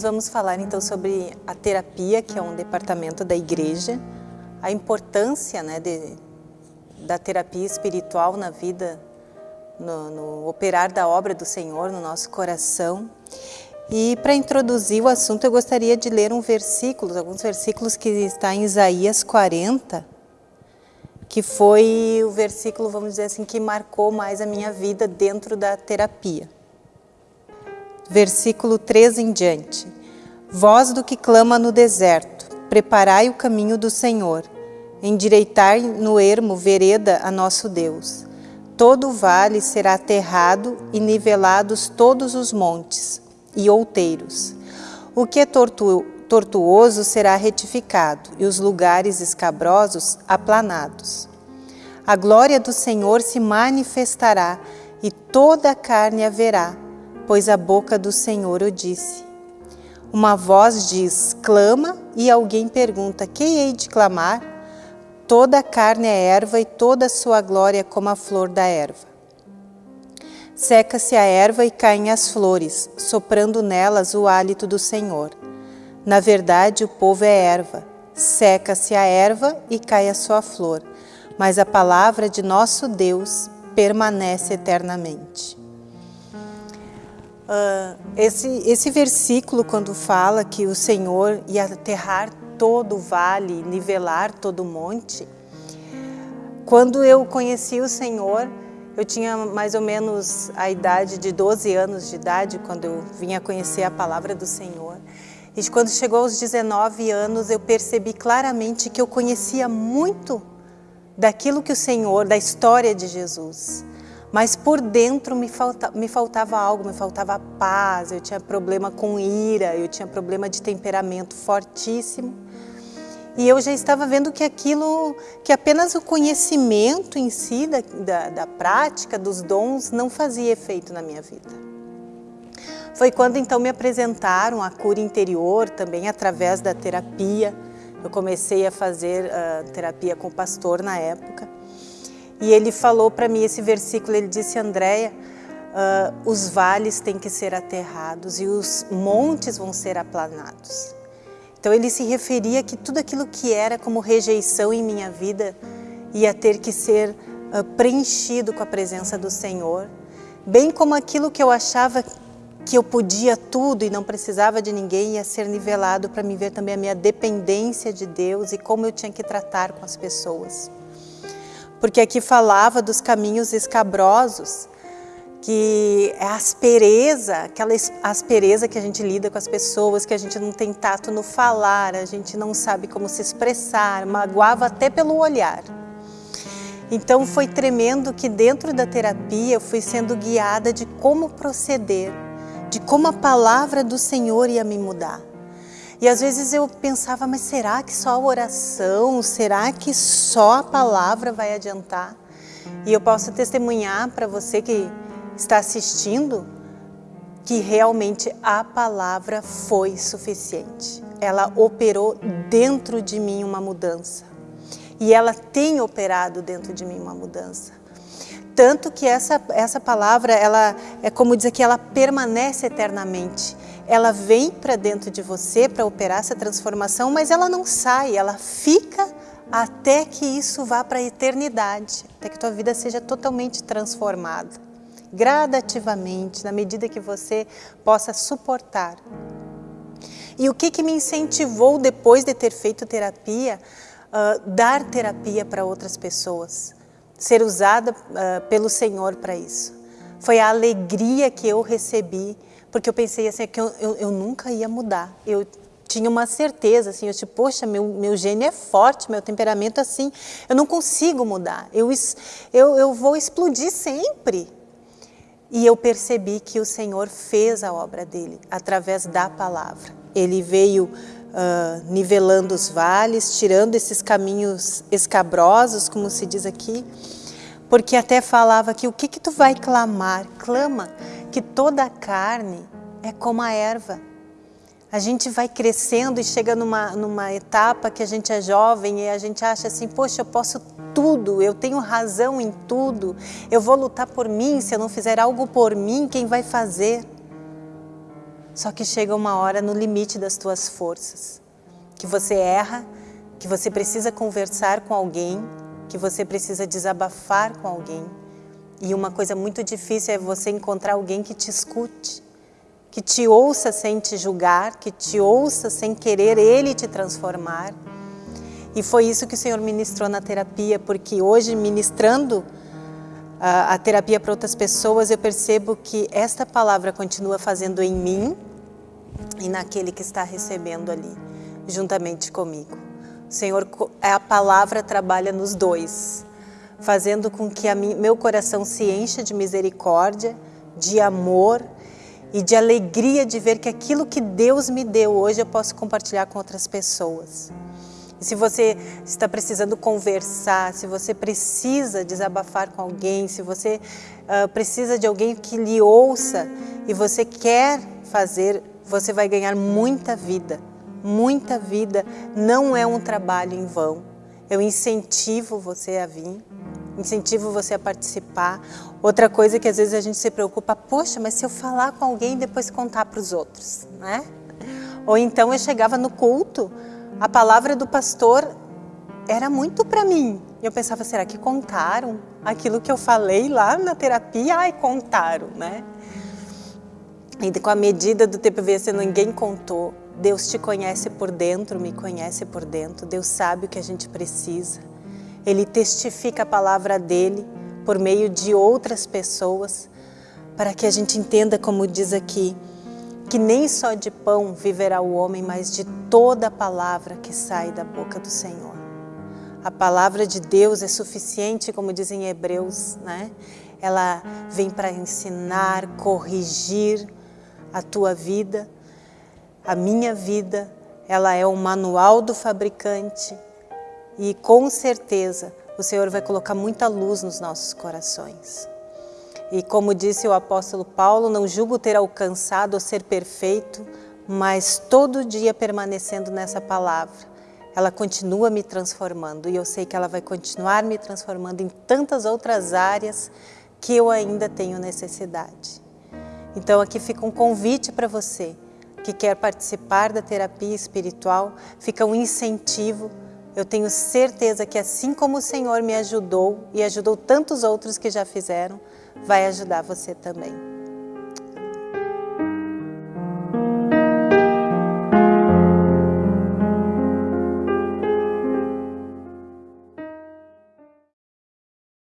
nós vamos falar então sobre a terapia, que é um departamento da igreja, a importância né, de, da terapia espiritual na vida, no, no operar da obra do Senhor no nosso coração. E para introduzir o assunto, eu gostaria de ler um versículo, alguns versículos que está em Isaías 40, que foi o versículo, vamos dizer assim, que marcou mais a minha vida dentro da terapia versículo 3 em diante. Voz do que clama no deserto, preparai o caminho do Senhor, endireitai no ermo vereda a nosso Deus. Todo o vale será aterrado e nivelados todos os montes e outeiros. O que é tortu tortuoso será retificado e os lugares escabrosos aplanados. A glória do Senhor se manifestará e toda a carne a verá, pois a boca do Senhor o disse. Uma voz diz, clama, e alguém pergunta, quem hei de clamar? Toda a carne é erva e toda a sua glória como a flor da erva. Seca-se a erva e caem as flores, soprando nelas o hálito do Senhor. Na verdade, o povo é erva. Seca-se a erva e cai a sua flor, mas a palavra de nosso Deus permanece eternamente. Uh, esse, esse versículo, quando fala que o Senhor ia aterrar todo o vale, nivelar todo o monte, quando eu conheci o Senhor, eu tinha mais ou menos a idade de 12 anos de idade, quando eu vinha conhecer a palavra do Senhor. E quando chegou aos 19 anos, eu percebi claramente que eu conhecia muito daquilo que o Senhor, da história de Jesus mas por dentro me, falta, me faltava algo, me faltava paz, eu tinha problema com ira, eu tinha problema de temperamento fortíssimo. E eu já estava vendo que aquilo, que apenas o conhecimento em si da, da, da prática, dos dons, não fazia efeito na minha vida. Foi quando então me apresentaram a cura interior, também através da terapia. Eu comecei a fazer uh, terapia com o pastor na época. E ele falou para mim esse versículo, ele disse, Andréia, uh, os vales têm que ser aterrados e os montes vão ser aplanados. Então ele se referia que tudo aquilo que era como rejeição em minha vida ia ter que ser uh, preenchido com a presença do Senhor, bem como aquilo que eu achava que eu podia tudo e não precisava de ninguém ia ser nivelado para me ver também a minha dependência de Deus e como eu tinha que tratar com as pessoas porque aqui falava dos caminhos escabrosos, que é a aspereza, aquela aspereza que a gente lida com as pessoas, que a gente não tem tato no falar, a gente não sabe como se expressar, magoava até pelo olhar. Então foi tremendo que dentro da terapia eu fui sendo guiada de como proceder, de como a palavra do Senhor ia me mudar. E às vezes eu pensava, mas será que só a oração, será que só a palavra vai adiantar? E eu posso testemunhar para você que está assistindo que realmente a palavra foi suficiente. Ela operou dentro de mim uma mudança. E ela tem operado dentro de mim uma mudança. Tanto que essa, essa palavra, ela é como dizer que ela permanece eternamente ela vem para dentro de você para operar essa transformação, mas ela não sai, ela fica até que isso vá para a eternidade, até que tua vida seja totalmente transformada, gradativamente, na medida que você possa suportar. E o que, que me incentivou depois de ter feito terapia, uh, dar terapia para outras pessoas, ser usada uh, pelo Senhor para isso? Foi a alegria que eu recebi porque eu pensei assim, que eu, eu, eu nunca ia mudar. Eu tinha uma certeza, assim, eu tipo, poxa, meu, meu gênio é forte, meu temperamento é assim, eu não consigo mudar, eu, eu, eu vou explodir sempre. E eu percebi que o Senhor fez a obra dele através da palavra. Ele veio uh, nivelando os vales, tirando esses caminhos escabrosos, como se diz aqui, porque até falava que o que que tu vai clamar? Clama que toda a carne é como a erva. A gente vai crescendo e chega numa, numa etapa que a gente é jovem e a gente acha assim, poxa, eu posso tudo, eu tenho razão em tudo, eu vou lutar por mim, se eu não fizer algo por mim, quem vai fazer? Só que chega uma hora no limite das tuas forças, que você erra, que você precisa conversar com alguém, que você precisa desabafar com alguém. E uma coisa muito difícil é você encontrar alguém que te escute, que te ouça sem te julgar, que te ouça sem querer ele te transformar. E foi isso que o Senhor ministrou na terapia, porque hoje, ministrando a, a terapia para outras pessoas, eu percebo que esta palavra continua fazendo em mim e naquele que está recebendo ali, juntamente comigo. O Senhor, a palavra trabalha nos dois, fazendo com que meu coração se encha de misericórdia, de amor e de alegria de ver que aquilo que Deus me deu hoje eu posso compartilhar com outras pessoas. E se você está precisando conversar, se você precisa desabafar com alguém, se você uh, precisa de alguém que lhe ouça e você quer fazer, você vai ganhar muita vida. Muita vida não é um trabalho em vão. Eu incentivo você a vir, incentivo você a participar. Outra coisa que às vezes a gente se preocupa, poxa, mas se eu falar com alguém depois contar para os outros, né? Ou então eu chegava no culto, a palavra do pastor era muito para mim. Eu pensava, será que contaram aquilo que eu falei lá na terapia? Ai, contaram, né? E com a medida do tempo se ninguém contou. Deus te conhece por dentro, me conhece por dentro. Deus sabe o que a gente precisa. Ele testifica a palavra dele por meio de outras pessoas, para que a gente entenda, como diz aqui, que nem só de pão viverá o homem, mas de toda a palavra que sai da boca do Senhor. A palavra de Deus é suficiente, como dizem Hebreus, né? Ela vem para ensinar, corrigir a tua vida, a minha vida. Ela é o manual do fabricante e com certeza o Senhor vai colocar muita luz nos nossos corações. E como disse o apóstolo Paulo, não julgo ter alcançado ou ser perfeito, mas todo dia permanecendo nessa palavra, ela continua me transformando e eu sei que ela vai continuar me transformando em tantas outras áreas que eu ainda tenho necessidade. Então aqui fica um convite para você que quer participar da terapia espiritual, fica um incentivo. Eu tenho certeza que assim como o Senhor me ajudou e ajudou tantos outros que já fizeram, vai ajudar você também.